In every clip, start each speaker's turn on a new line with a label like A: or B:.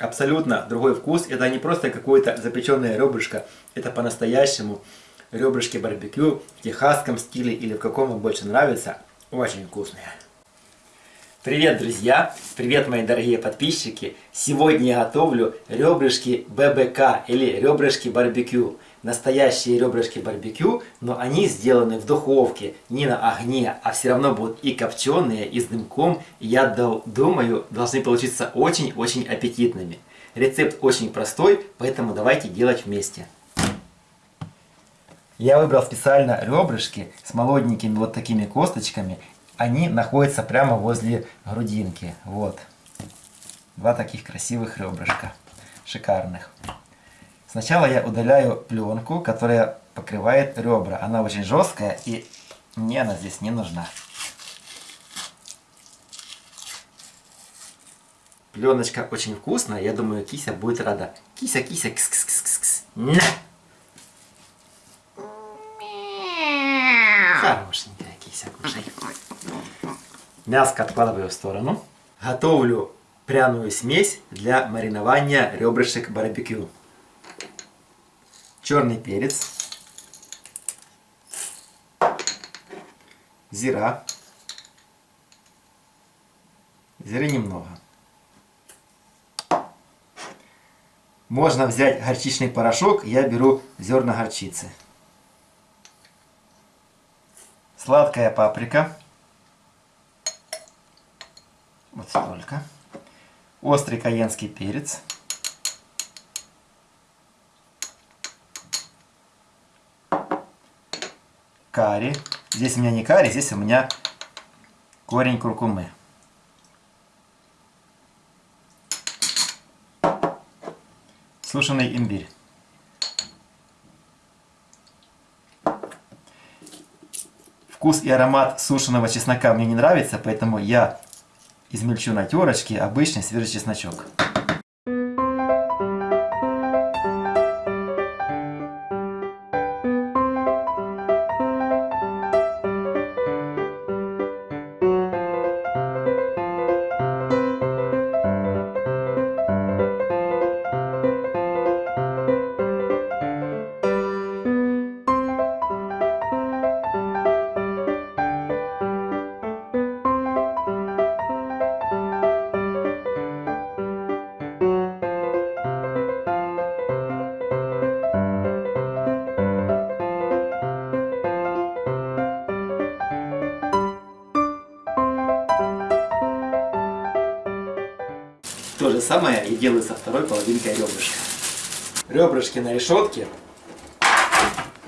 A: абсолютно другой вкус. Это не просто какое-то запеченное ребрышко, это по-настоящему ребрышки барбекю в техасском стиле или в каком вам больше нравится. Очень вкусные. Привет, друзья! Привет, мои дорогие подписчики! Сегодня я готовлю ребрышки ББК или ребрышки барбекю. Настоящие ребрышки барбекю, но они сделаны в духовке, не на огне, а все равно будут и копченые, и с дымком. Я думаю, должны получиться очень-очень аппетитными. Рецепт очень простой, поэтому давайте делать вместе. Я выбрал специально ребрышки с молоденькими вот такими косточками они находятся прямо возле грудинки. Вот. Два таких красивых ребрышка. Шикарных. Сначала я удаляю пленку, которая покрывает ребра. Она очень жесткая и мне она здесь не нужна. Пленочка очень вкусная, я думаю, кися будет рада. Кися, кися, кс кс кс кс кс На! Хорошенькая кися, кушай. Мяско откладываю в сторону. Готовлю пряную смесь для маринования ребрышек барбекю. Черный перец. Зира. Зиры немного. Можно взять горчичный порошок, я беру зерна горчицы. Сладкая паприка. Вот столько. Острый каенский перец. Карри. Здесь у меня не карри, здесь у меня корень куркумы. Сушеный имбирь. Вкус и аромат сушеного чеснока мне не нравится, поэтому я измельчу на терочке обычный свежий чесночок. То же самое и делаю со второй половинкой ребрышка. Ребрышки на решетке,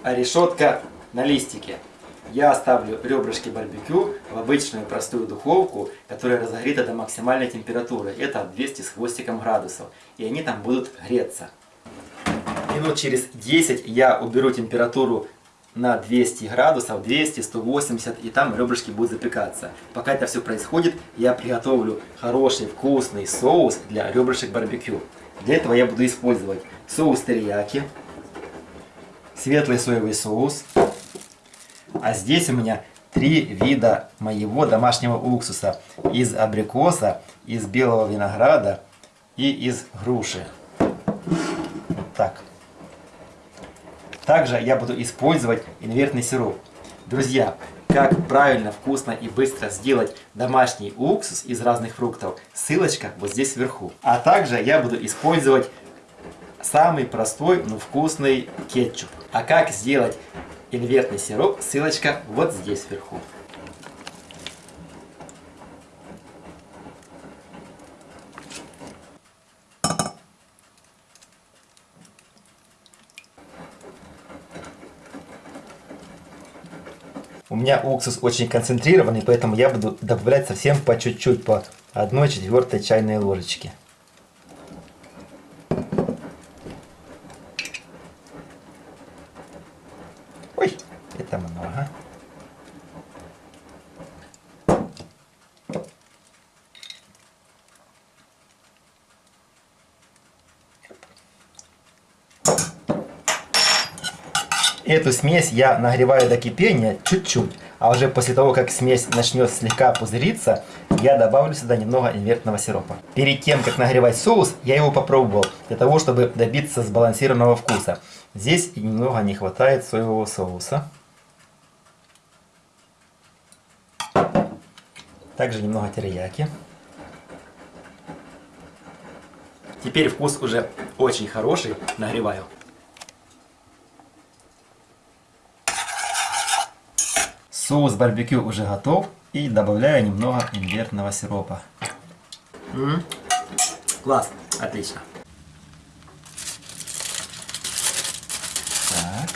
A: а решетка на листике. Я оставлю ребрышки барбекю в обычную простую духовку, которая разогрета до максимальной температуры. Это 200 с хвостиком градусов. И они там будут греться. Минут через 10 я уберу температуру на 200 градусов, 200, 180, и там ребрышки будут запекаться. Пока это все происходит, я приготовлю хороший вкусный соус для ребрышек барбекю. Для этого я буду использовать соус терияки, светлый соевый соус, а здесь у меня три вида моего домашнего уксуса из абрикоса, из белого винограда и из груши. Вот так. Также я буду использовать инвертный сироп. Друзья, как правильно, вкусно и быстро сделать домашний уксус из разных фруктов, ссылочка вот здесь вверху. А также я буду использовать самый простой, но вкусный кетчуп. А как сделать инвертный сироп, ссылочка вот здесь вверху. Меня уксус очень концентрированный, поэтому я буду добавлять совсем по чуть-чуть, по 1 четвертой чайной ложечки. Ой, это много. Эту смесь я нагреваю до кипения чуть-чуть, а уже после того, как смесь начнет слегка пузыриться, я добавлю сюда немного инвертного сиропа. Перед тем, как нагревать соус, я его попробовал, для того, чтобы добиться сбалансированного вкуса. Здесь немного не хватает соевого соуса. Также немного терияки. Теперь вкус уже очень хороший. Нагреваю. Соус барбекю уже готов. И добавляю немного имбирного сиропа. -м -м. Класс, отлично. Так,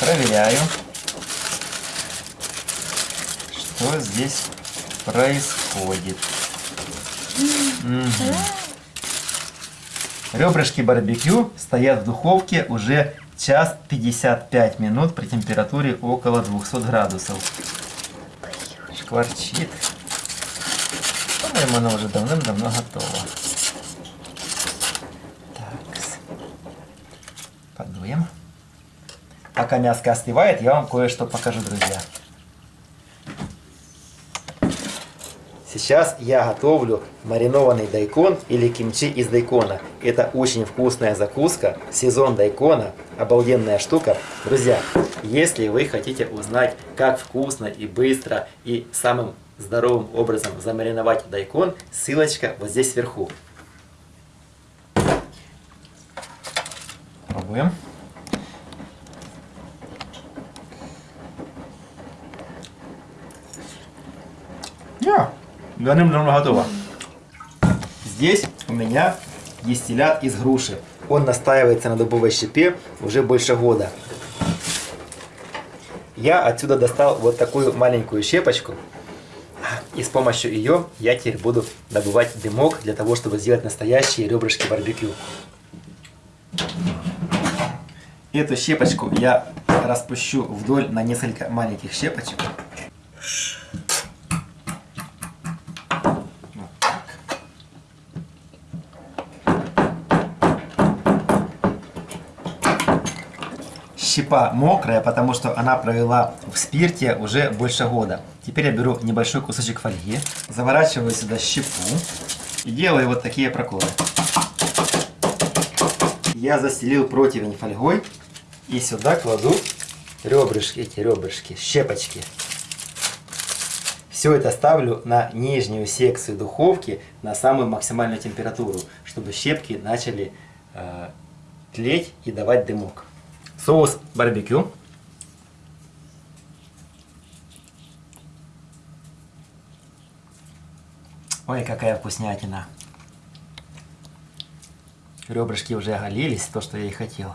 A: проверяю, что здесь происходит. Угу. Ребрышки барбекю стоят в духовке уже час 55 минут при температуре около 200 градусов. Шкварчит. По-моему, оно уже давным-давно готово. Так. Подуем. Пока мяско остывает, я вам кое-что покажу, друзья. Сейчас я готовлю маринованный дайкон или кимчи из дайкона. Это очень вкусная закуска, сезон дайкона, обалденная штука. Друзья, если вы хотите узнать, как вкусно и быстро и самым здоровым образом замариновать дайкон, ссылочка вот здесь сверху. Пробуем. Yeah давным-давно готово. Здесь у меня дистиллят из груши. Он настаивается на дубовой щепе уже больше года. Я отсюда достал вот такую маленькую щепочку. И с помощью ее я теперь буду добывать дымок для того, чтобы сделать настоящие ребрышки барбекю. Эту щепочку я распущу вдоль на несколько маленьких щепочек. Щепа мокрая, потому что она провела в спирте уже больше года. Теперь я беру небольшой кусочек фольги, заворачиваю сюда щепу и делаю вот такие проколы. Я застелил противень фольгой и сюда кладу ребрышки, эти ребрышки, щепочки. Все это ставлю на нижнюю секцию духовки на самую максимальную температуру, чтобы щепки начали э, тлеть и давать дымок соус барбекю. Ой, какая вкуснятина. Ребрышки уже оголились, то, что я и хотел.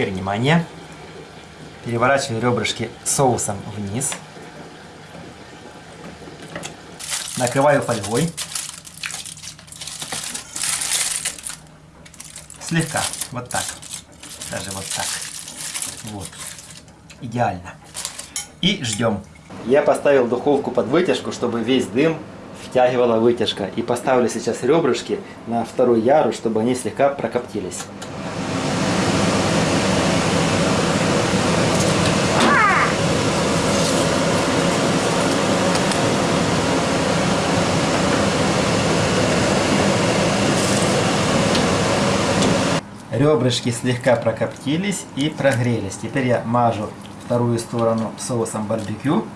A: Теперь внимание. Переворачиваю ребрышки соусом вниз. Накрываю фольгой. Слегка. Вот так. Даже вот так. Вот. Идеально. И ждем. Я поставил духовку под вытяжку, чтобы весь дым втягивала вытяжка. И поставлю сейчас ребрышки на второй ярус, чтобы они слегка прокоптились. Ребрышки слегка прокоптились и прогрелись. Теперь я мажу вторую сторону соусом барбекю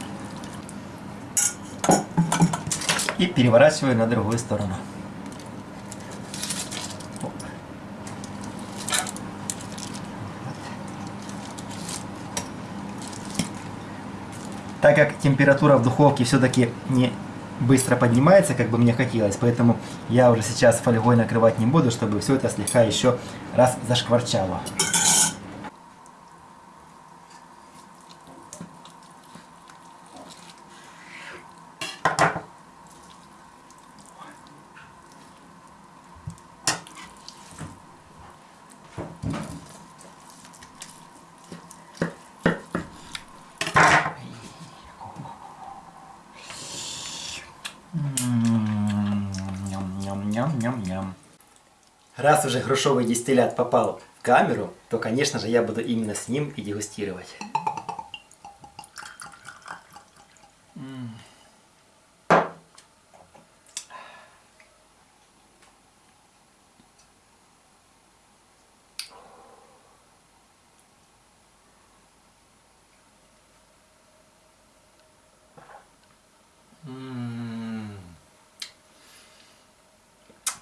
A: и переворачиваю на другую сторону. Так как температура в духовке все-таки не быстро поднимается, как бы мне хотелось. Поэтому я уже сейчас фольгой накрывать не буду, чтобы все это слегка еще раз зашкварчало. Раз уже грушевый дистиллят попал в камеру, то, конечно же, я буду именно с ним и дегустировать.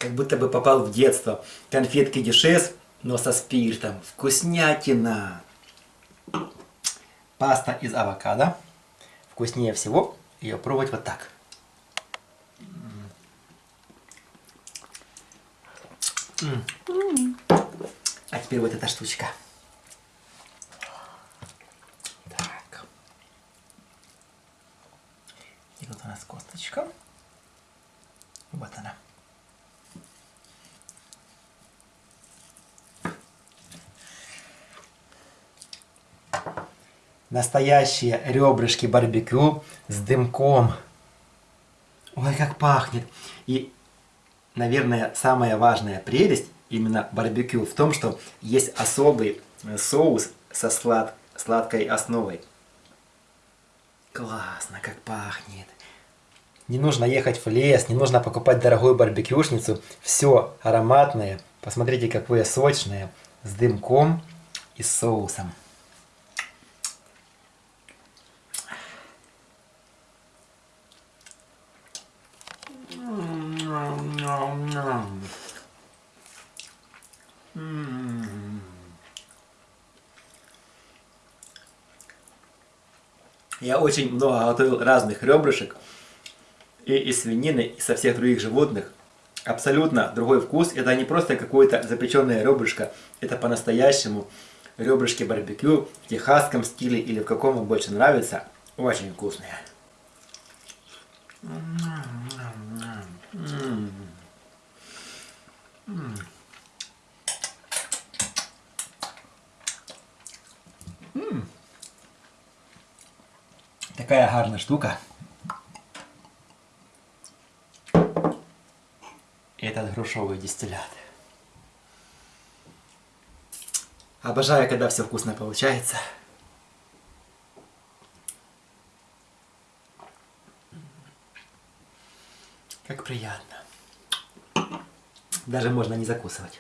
A: Как будто бы попал в детство. Конфетки дешес, но со спиртом. Вкуснятина! Паста из авокадо. Вкуснее всего ее пробовать вот так. А теперь вот эта штучка. Так. И вот у нас косточка. Вот она. Настоящие ребрышки барбекю с дымком. Ой, как пахнет. И, наверное, самая важная прелесть именно барбекю в том, что есть особый соус со слад... сладкой основой. Классно, как пахнет. Не нужно ехать в лес, не нужно покупать дорогую барбекюшницу. Все ароматное. Посмотрите, какое сочное. С дымком и соусом. Я очень много готовил разных ребрышек. И из свинины, и со всех других животных. Абсолютно другой вкус. Это не просто какое-то запеченное ребрышко. Это по-настоящему ребрышки барбекю в техасском стиле или в каком вам больше нравится. Очень вкусные. Такая гарна штука. Этот грушовый дистиллят. Обожаю, когда все вкусно получается. Как приятно. Даже можно не закусывать.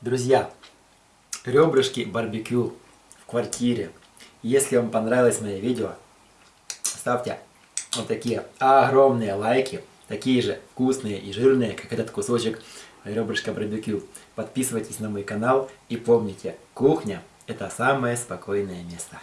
A: Друзья, ребрышки барбекю в квартире. Если вам понравилось мое видео, ставьте вот такие огромные лайки, такие же вкусные и жирные, как этот кусочек ребрышка барбекю. Подписывайтесь на мой канал и помните, кухня это самое спокойное место.